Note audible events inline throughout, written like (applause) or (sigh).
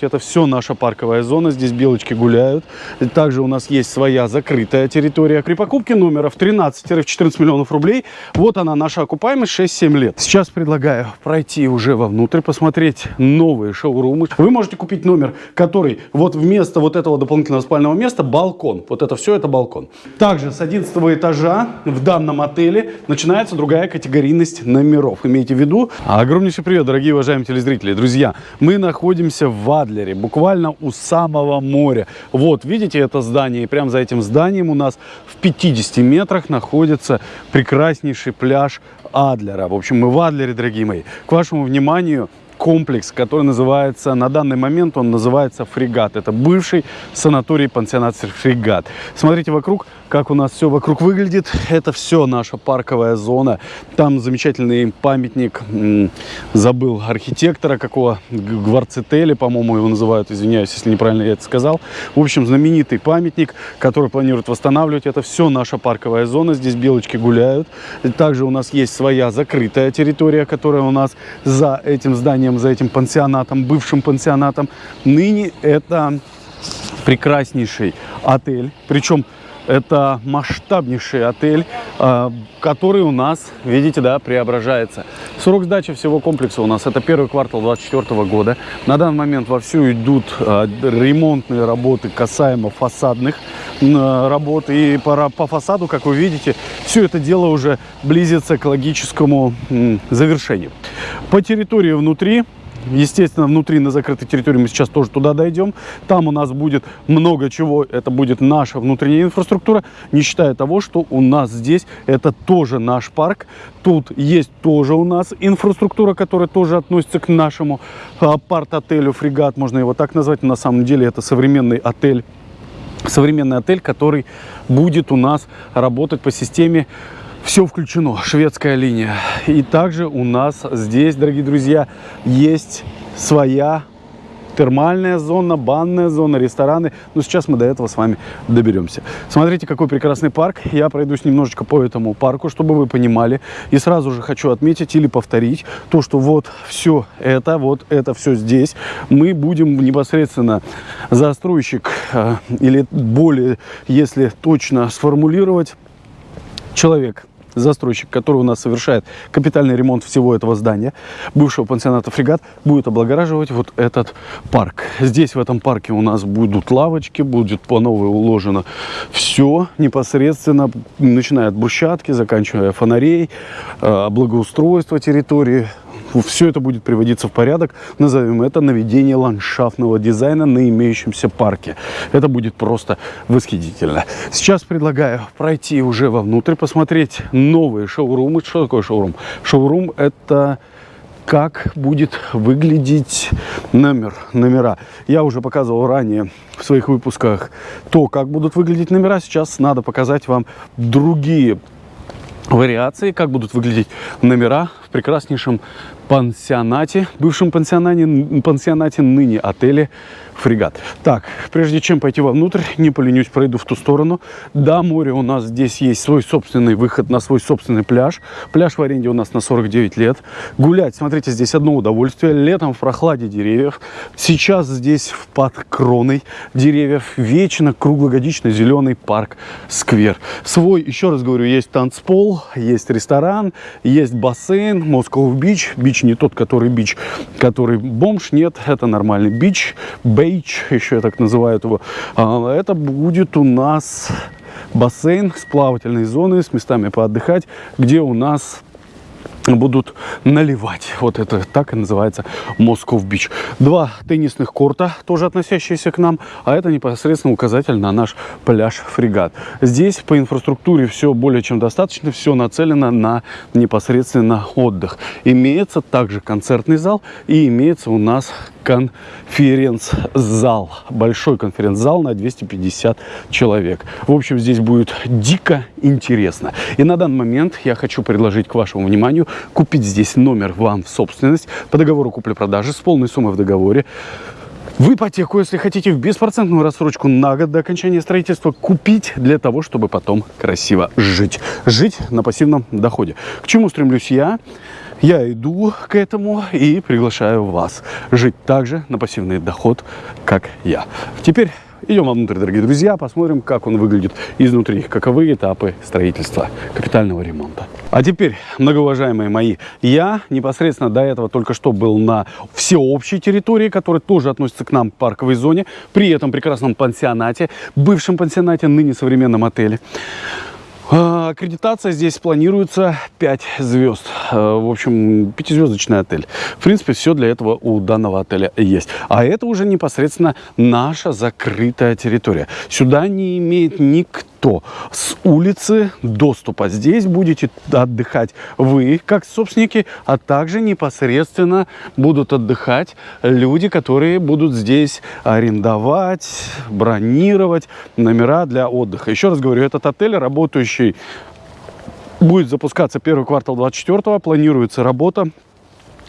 Это все наша парковая зона, здесь белочки гуляют. Также у нас есть своя закрытая территория. При покупке номеров 13-14 миллионов рублей, вот она наша окупаемость 6-7 лет. Сейчас предлагаю пройти уже вовнутрь, посмотреть новые шоурумы. Вы можете купить номер, который вот вместо вот этого дополнительного спального места балкон. Вот это все, это балкон. Также с 11 этажа в данном отеле начинается другая категорийность номеров. Имейте в виду. Огромнейший привет, дорогие уважаемые телезрители. Друзья, мы находимся в Адлере, буквально у самого моря. Вот, видите это здание? И прямо за этим зданием у нас в 50 метрах находится прекраснейший пляж Адлера. В общем, мы в Адлере, дорогие мои. К вашему вниманию комплекс, который называется, на данный момент он называется «Фрегат». Это бывший санаторий пансионат «Фрегат». Смотрите вокруг, как у нас все вокруг выглядит. Это все наша парковая зона. Там замечательный памятник, забыл архитектора какого, Гварцетели, по-моему, его называют, извиняюсь, если неправильно я это сказал. В общем, знаменитый памятник, который планируют восстанавливать. Это все наша парковая зона. Здесь белочки гуляют. Также у нас есть своя закрытая территория, которая у нас за этим зданием, за этим пансионатом, бывшим пансионатом. Ныне это прекраснейший отель. Причем это масштабнейший отель, а, который у нас, видите, да, преображается. Срок сдачи всего комплекса у нас это первый квартал 2024 года. На данный момент вовсю идут а, ремонтные работы касаемо фасадных работ. И по, по фасаду, как вы видите, все это дело уже близится к логическому завершению. По территории внутри Естественно, внутри на закрытой территории мы сейчас тоже туда дойдем. Там у нас будет много чего. Это будет наша внутренняя инфраструктура, не считая того, что у нас здесь это тоже наш парк. Тут есть тоже у нас инфраструктура, которая тоже относится к нашему апарт-отелю «Фрегат». Можно его так назвать. На самом деле это современный отель. Современный отель, который будет у нас работать по системе все включено, шведская линия. И также у нас здесь, дорогие друзья, есть своя термальная зона, банная зона, рестораны. Но сейчас мы до этого с вами доберемся. Смотрите, какой прекрасный парк. Я пройдусь немножечко по этому парку, чтобы вы понимали. И сразу же хочу отметить или повторить то, что вот все это, вот это все здесь. Мы будем непосредственно застройщик, э, или более, если точно сформулировать, человек, застройщик, который у нас совершает капитальный ремонт всего этого здания, бывшего пансионата «Фрегат», будет облагораживать вот этот парк. Здесь, в этом парке, у нас будут лавочки, будет по новой уложено все непосредственно, начиная от брусчатки, заканчивая фонарей, э, благоустройство территории, все это будет приводиться в порядок. Назовем это наведение ландшафтного дизайна на имеющемся парке. Это будет просто восхитительно. Сейчас предлагаю пройти уже вовнутрь, посмотреть новые шоурумы. Что такое шоурум? Шоурум – это как будет выглядеть номер, номера. Я уже показывал ранее в своих выпусках то, как будут выглядеть номера. Сейчас надо показать вам другие вариации, как будут выглядеть номера прекраснейшем пансионате, бывшем пансионате, пансионате ныне отеле «Фрегат». Так, прежде чем пойти вовнутрь, не поленюсь, пройду в ту сторону. До моря у нас здесь есть свой собственный выход на свой собственный пляж. Пляж в аренде у нас на 49 лет. Гулять, смотрите, здесь одно удовольствие. Летом в прохладе деревьев. Сейчас здесь под кроной деревьев вечно круглогодичный зеленый парк, сквер. Свой, еще раз говорю, есть танцпол, есть ресторан, есть бассейн, Москва бич, бич не тот, который бич, который бомж, нет, это нормальный бич, бейч, еще я так называю его. А, это будет у нас бассейн с плавательной зоной, с местами поотдыхать, где у нас будут наливать. Вот это так и называется Москов Бич. Два теннисных корта, тоже относящиеся к нам, а это непосредственно указатель на наш пляж Фрегат. Здесь по инфраструктуре все более чем достаточно, все нацелено на непосредственно отдых. Имеется также концертный зал и имеется у нас конференц-зал. Большой конференц-зал на 250 человек. В общем, здесь будет дико интересно. И на данный момент я хочу предложить к вашему вниманию купить здесь номер вам в собственность по договору купли-продажи с полной суммой в договоре в ипотеку, если хотите, в беспроцентную рассрочку на год до окончания строительства купить для того, чтобы потом красиво жить. Жить на пассивном доходе. К чему стремлюсь я? Я иду к этому и приглашаю вас жить так же на пассивный доход, как я. Теперь идем вовнутрь, дорогие друзья, посмотрим, как он выглядит изнутри, каковы этапы строительства капитального ремонта. А теперь, многоуважаемые мои, я непосредственно до этого только что был на всеобщей территории, которая тоже относится к нам, к парковой зоне, при этом прекрасном пансионате, бывшем пансионате, ныне современном отеле. А, аккредитация здесь планируется 5 звезд. А, в общем, пятизвездочный отель. В принципе, все для этого у данного отеля есть. А это уже непосредственно наша закрытая территория. Сюда не имеет никто что с улицы доступа. Здесь будете отдыхать вы, как собственники, а также непосредственно будут отдыхать люди, которые будут здесь арендовать, бронировать номера для отдыха. Еще раз говорю, этот отель, работающий будет запускаться первый квартал 24 планируется работа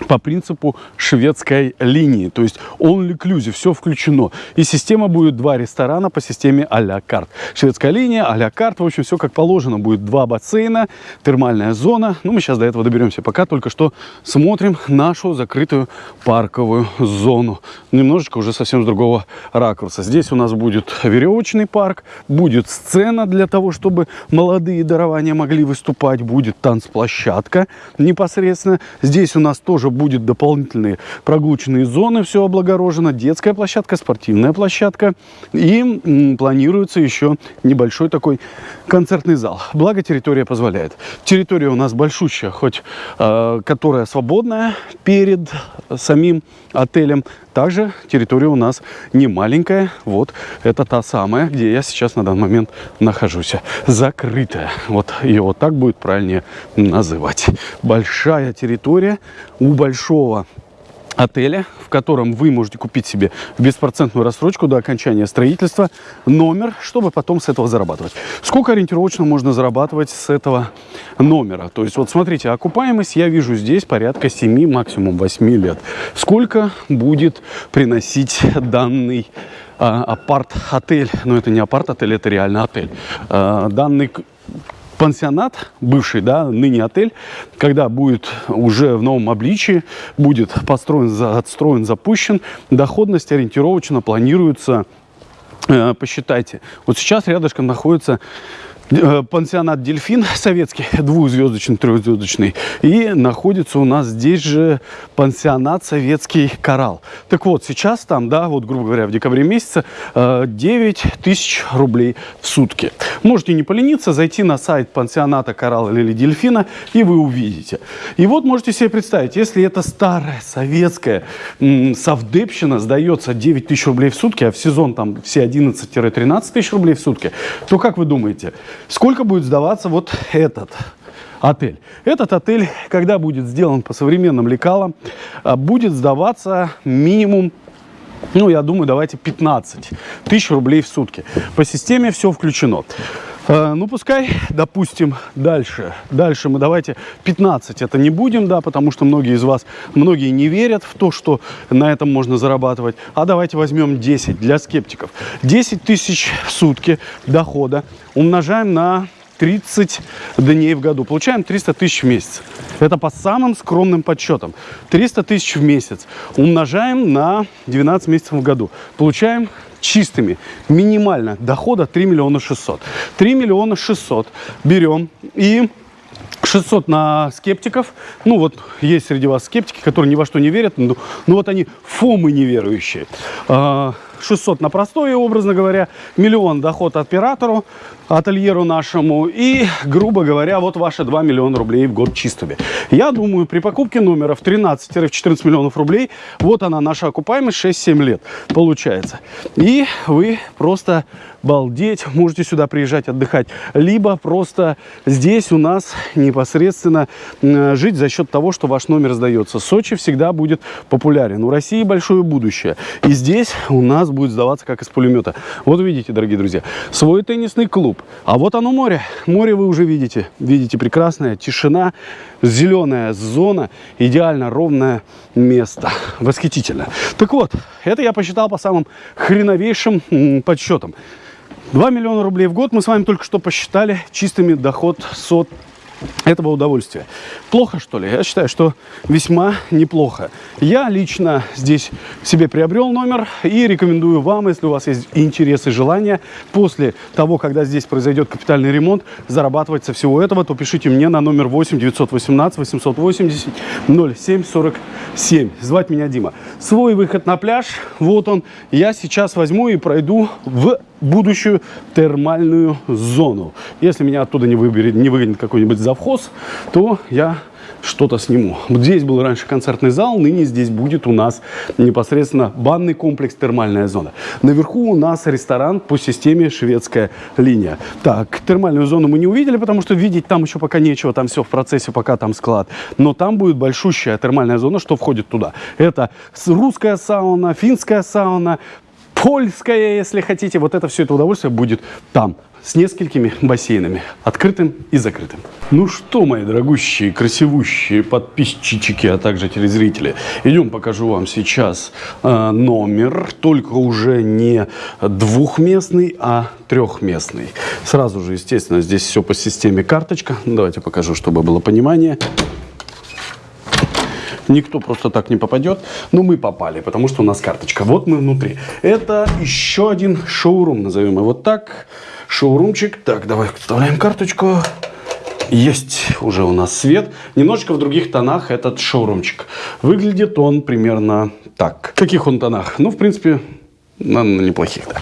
по принципу шведской линии. То есть all inclusive, все включено. И система будет два ресторана по системе а-ля карт. Шведская линия, а-ля карт. В общем, все как положено. Будет два бассейна, термальная зона. Ну, мы сейчас до этого доберемся. Пока только что смотрим нашу закрытую парковую зону. Немножечко уже совсем с другого ракурса. Здесь у нас будет веревочный парк, будет сцена для того, чтобы молодые дарования могли выступать. Будет танцплощадка непосредственно. Здесь у нас тоже тоже будет дополнительные прогулочные зоны, все облагорожено, детская площадка, спортивная площадка. И планируется еще небольшой такой концертный зал. Благо территория позволяет. Территория у нас большущая, хоть э, которая свободная перед самим отелем. Также территория у нас не маленькая. Вот это та самая, где я сейчас на данный момент нахожусь. Закрытая. Вот ее вот так будет правильнее называть. Большая территория у большого отеля, в котором вы можете купить себе беспроцентную рассрочку до окончания строительства, номер, чтобы потом с этого зарабатывать. Сколько ориентировочно можно зарабатывать с этого номера? То есть вот смотрите, окупаемость я вижу здесь порядка 7, максимум 8 лет. Сколько будет приносить данный а, апарт-отель? Ну это не апарт-отель, это реально отель. А, данный пансионат, бывший, да, ныне отель, когда будет уже в новом обличии, будет построен, отстроен, запущен, доходность ориентировочно планируется, э, посчитайте. Вот сейчас рядышком находится пансионат «Дельфин» советский, двухзвездочный, трехзвездочный. И находится у нас здесь же пансионат советский «Коралл». Так вот, сейчас там, да, вот, грубо говоря, в декабре месяце 9 э, тысяч рублей в сутки. Можете не полениться, зайти на сайт пансионата «Коралл» или «Дельфина», и вы увидите. И вот можете себе представить, если это старая советская совдепщина сдается 9 тысяч рублей в сутки, а в сезон там все 11-13 тысяч рублей в сутки, то как вы думаете – Сколько будет сдаваться вот этот отель? Этот отель, когда будет сделан по современным лекалам, а, будет сдаваться минимум ну, я думаю, давайте 15 тысяч рублей в сутки. По системе все включено. Э, ну, пускай, допустим, дальше. Дальше мы давайте 15 это не будем, да, потому что многие из вас, многие не верят в то, что на этом можно зарабатывать. А давайте возьмем 10 для скептиков. 10 тысяч в сутки дохода умножаем на 30 дней в году. Получаем 300 тысяч в месяц. Это по самым скромным подсчетам. 300 тысяч в месяц умножаем на 12 месяцев в году. Получаем чистыми, минимально дохода 3 миллиона 600. 3 миллиона 600 берем и 600 на скептиков. Ну, вот есть среди вас скептики, которые ни во что не верят. Ну, ну вот они фомы неверующие. 600 а, на простое, образно говоря. Миллион доход оператору, ательеру нашему. И, грубо говоря, вот ваши 2 миллиона рублей в год чистыми. Я думаю, при покупке номера в 13-14 миллионов рублей, вот она, наша окупаемость 6-7 лет получается. И вы просто балдеть, (laughs) можете сюда приезжать отдыхать. Либо просто здесь у нас непосредственно жить за счет того, что ваш номер сдается. Сочи всегда будет популярен. У России большое будущее. И здесь у нас будет сдаваться как из пулемета. Вот видите, дорогие друзья, свой теннисный клуб. А вот оно море. Море вы уже видите. Видите, прекрасная тишина, зеленая зона, идеально ровное место. Восхитительно. Так вот, это я посчитал по самым хреновейшим подсчетам. 2 миллиона рублей в год мы с вами только что посчитали чистыми доход сот этого удовольствия. Плохо, что ли? Я считаю, что весьма неплохо. Я лично здесь себе приобрел номер и рекомендую вам, если у вас есть интерес и желание, после того, когда здесь произойдет капитальный ремонт, зарабатывать со всего этого, то пишите мне на номер 8 918 880 0747. Звать меня Дима. Свой выход на пляж, вот он. Я сейчас возьму и пройду в будущую термальную зону. Если меня оттуда не, выберет, не выгонит какой-нибудь завхоз, то я что-то сниму. Вот здесь был раньше концертный зал, ныне здесь будет у нас непосредственно банный комплекс «Термальная зона». Наверху у нас ресторан по системе «Шведская линия». Так, термальную зону мы не увидели, потому что видеть там еще пока нечего, там все в процессе, пока там склад. Но там будет большущая термальная зона, что входит туда. Это русская сауна, финская сауна, польская, если хотите. Вот это все это удовольствие будет там с несколькими бассейнами, открытым и закрытым. Ну что, мои дорогущие, красивущие подписчики, а также телезрители, идем покажу вам сейчас э, номер, только уже не двухместный, а трехместный. Сразу же, естественно, здесь все по системе карточка. Давайте покажу, чтобы было понимание. Никто просто так не попадет. Но мы попали, потому что у нас карточка. Вот мы внутри. Это еще один шоурум, назовем его так. Шоурумчик. Так, давай вставляем карточку. Есть уже у нас свет. Немножечко в других тонах этот шоурумчик. Выглядит он примерно так. В каких он тонах? Ну, в принципе, наверное, неплохих. Да.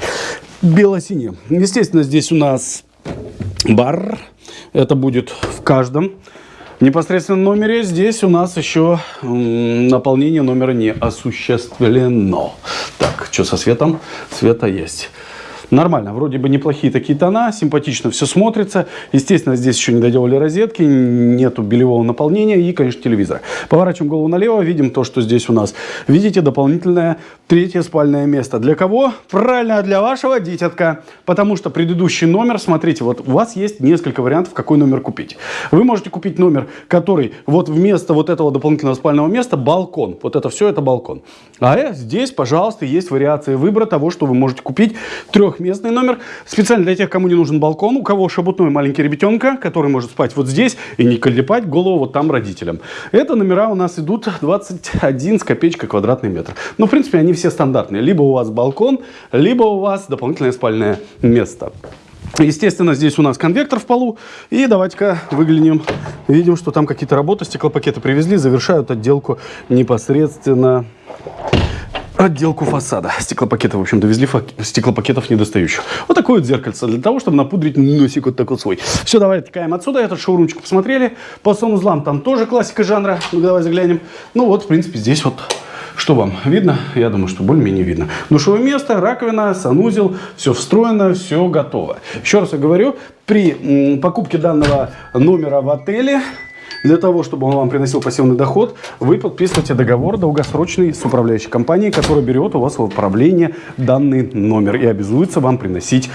Бело-синий. Естественно, здесь у нас бар. Это будет в каждом непосредственно номере. Здесь у нас еще наполнение номера не осуществлено. Так, что со светом? Света есть. Нормально, вроде бы неплохие такие тона, симпатично все смотрится. Естественно, здесь еще не доделали розетки, нету белевого наполнения и, конечно, телевизора. Поворачиваем голову налево, видим то, что здесь у нас. Видите, дополнительное третье спальное место. Для кого? Правильно, для вашего дитятка. Потому что предыдущий номер, смотрите, вот у вас есть несколько вариантов, какой номер купить. Вы можете купить номер, который вот вместо вот этого дополнительного спального места балкон. Вот это все, это балкон. А здесь, пожалуйста, есть вариация выбора того, что вы можете купить трех трехместный номер. Специально для тех, кому не нужен балкон, у кого шабутной маленький ребятенка, который может спать вот здесь и не колепать голову вот там родителям. Это номера у нас идут 21 с копеечкой квадратный метр. Но, в принципе, они все стандартные. Либо у вас балкон, либо у вас дополнительное спальное место. Естественно, здесь у нас конвектор в полу. И давайте-ка выглянем. Видим, что там какие-то работы, стеклопакеты привезли, завершают отделку непосредственно отделку фасада. Стеклопакеты, в общем, довезли стеклопакетов недостающих. Вот такое вот зеркальце для того, чтобы напудрить носик вот такой свой. Все, давай отекаем отсюда. Этот шоурумчик посмотрели. По санузлам там тоже классика жанра. Ну, давай заглянем. Ну, вот, в принципе, здесь вот что вам видно? Я думаю, что более-менее видно. Душевое место, раковина, санузел, все встроено, все готово. Еще раз я говорю, при покупке данного номера в отеле для того, чтобы он вам приносил пассивный доход, вы подписываете договор долгосрочный с управляющей компанией, которая берет у вас в управление данный номер и обязуется вам приносить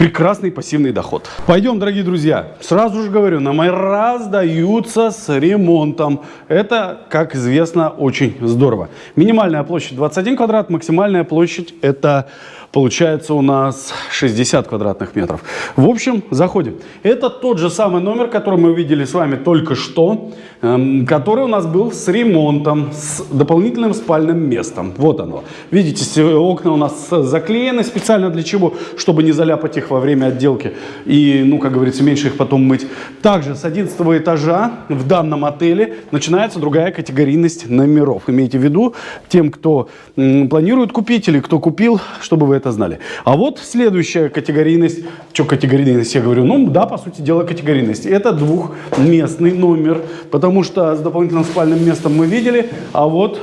прекрасный пассивный доход. Пойдем, дорогие друзья. Сразу же говорю, номера сдаются с ремонтом. Это, как известно, очень здорово. Минимальная площадь 21 квадрат, максимальная площадь это получается у нас 60 квадратных метров. В общем, заходим. Это тот же самый номер, который мы видели с вами только что, эм, который у нас был с ремонтом, с дополнительным спальным местом. Вот оно. Видите, окна у нас заклеены специально для чего? Чтобы не заляпать их во время отделки и, ну, как говорится, меньше их потом мыть. Также с 11 этажа в данном отеле начинается другая категорийность номеров. Имейте в виду, тем, кто планирует купить или кто купил, чтобы вы это знали. А вот следующая категорийность. Что категорийность? Я говорю, ну да, по сути дела категорийность. Это двухместный номер, потому что с дополнительным спальным местом мы видели, а вот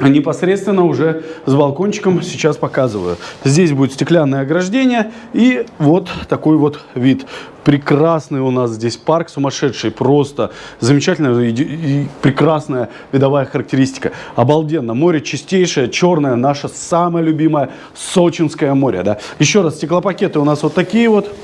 непосредственно уже с балкончиком сейчас показываю. Здесь будет стеклянное ограждение и вот такой вот вид. Прекрасный у нас здесь парк, сумасшедший, просто замечательная и, и прекрасная видовая характеристика. Обалденно, море чистейшее, черное, наше самое любимое Сочинское море. Да? Еще раз, стеклопакеты у нас вот такие вот.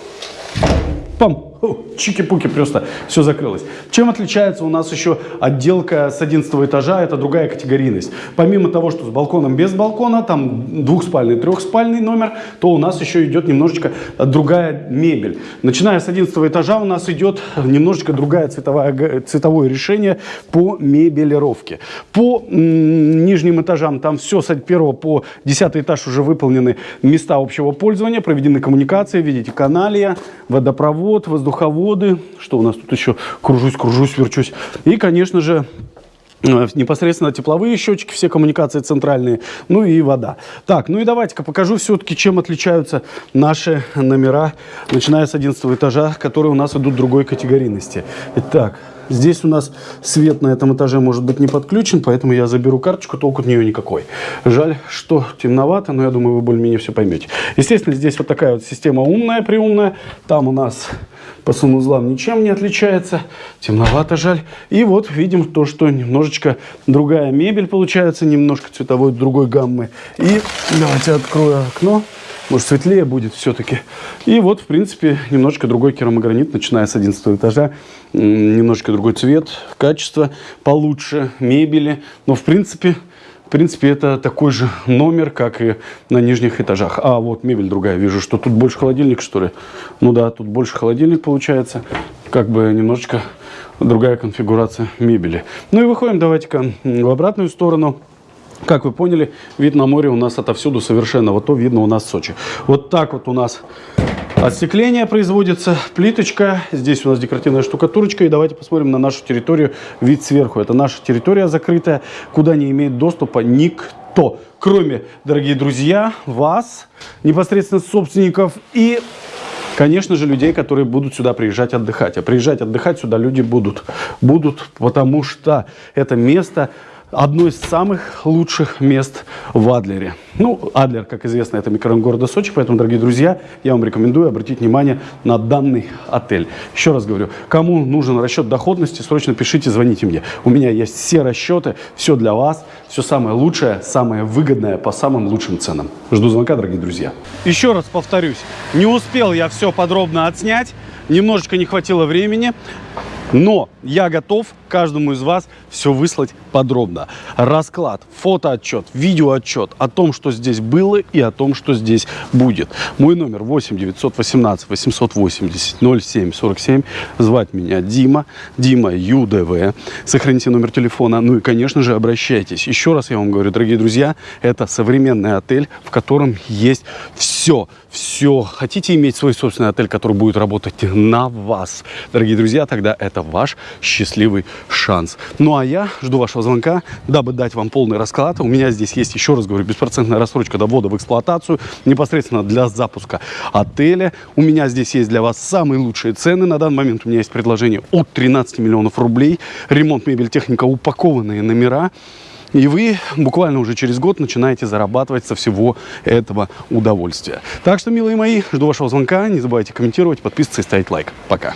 Пам! Чики-пуки просто все закрылось. Чем отличается у нас еще отделка с 11 этажа? Это другая категорийность. Помимо того, что с балконом без балкона, там двухспальный, трехспальный номер, то у нас еще идет немножечко другая мебель. Начиная с 11 этажа у нас идет немножечко другая цветовая, цветовое решение по мебелировке. По нижним этажам там все с 1 по 10 этаж уже выполнены места общего пользования, проведены коммуникации, видите, каналия, водопровод, воздуховоды. Что у нас тут еще? Кружусь, кружусь, верчусь. И, конечно же, э, непосредственно тепловые счетчики, все коммуникации центральные, ну и вода. Так, ну и давайте-ка покажу все-таки, чем отличаются наши номера, начиная с 11 этажа, которые у нас идут другой категорийности. Итак, Здесь у нас свет на этом этаже может быть не подключен, поэтому я заберу карточку, толку от нее никакой. Жаль, что темновато, но я думаю, вы более-менее все поймете. Естественно, здесь вот такая вот система умная, приумная. Там у нас по санузлам ничем не отличается. Темновато, жаль. И вот видим то, что немножечко другая мебель получается, немножко цветовой другой гаммы. И давайте открою окно. Может, светлее будет все-таки. И вот, в принципе, немножко другой керамогранит, начиная с 11 этажа. Немножко другой цвет, качество получше, мебели. Но, в принципе, в принципе, это такой же номер, как и на нижних этажах. А, вот мебель другая. Вижу, что тут больше холодильник, что ли. Ну да, тут больше холодильник получается. Как бы немножечко другая конфигурация мебели. Ну и выходим, давайте-ка в обратную сторону. Как вы поняли, вид на море у нас отовсюду совершенно. Вот то видно у нас в Сочи. Вот так вот у нас Остекление производится, плиточка, здесь у нас декоративная штукатурочка. И давайте посмотрим на нашу территорию, вид сверху. Это наша территория закрытая, куда не имеет доступа никто, кроме, дорогие друзья, вас, непосредственно собственников и конечно же, людей, которые будут сюда приезжать отдыхать. А приезжать отдыхать сюда люди будут. Будут, потому что это место одно из самых лучших мест в Адлере. Ну, Адлер, как известно, это микрорайон города Сочи, поэтому, дорогие друзья, я вам рекомендую обратить внимание на данный отель. Еще раз говорю, кому нужен расчет доходности, срочно пишите, звоните мне. У меня есть все расчеты, все для вас, все самое лучшее, самое выгодное по самым лучшим ценам. Жду звонка, дорогие друзья. Еще раз повторюсь, не успел я все подробно отснять, немножечко не хватило времени. Но я готов каждому из вас все выслать подробно. Расклад, фотоотчет, видеоотчет о том, что здесь было и о том, что здесь будет. Мой номер 8 918 880 07 47. Звать меня Дима, Дима ЮДВ. Сохраните номер телефона. Ну и, конечно же, обращайтесь. Еще раз я вам говорю, дорогие друзья, это современный отель, в котором есть все. Все. Хотите иметь свой собственный отель, который будет работать на вас? Дорогие друзья, тогда это ваш счастливый шанс. Ну а я жду вашего звонка, дабы дать вам полный расклад. У меня здесь есть, еще раз говорю, беспроцентная рассрочка до ввода в эксплуатацию, непосредственно для запуска отеля. У меня здесь есть для вас самые лучшие цены. На данный момент у меня есть предложение от 13 миллионов рублей. Ремонт, мебель, техника, упакованные номера. И вы буквально уже через год начинаете зарабатывать со всего этого удовольствия. Так что, милые мои, жду вашего звонка. Не забывайте комментировать, подписываться и ставить лайк. Пока.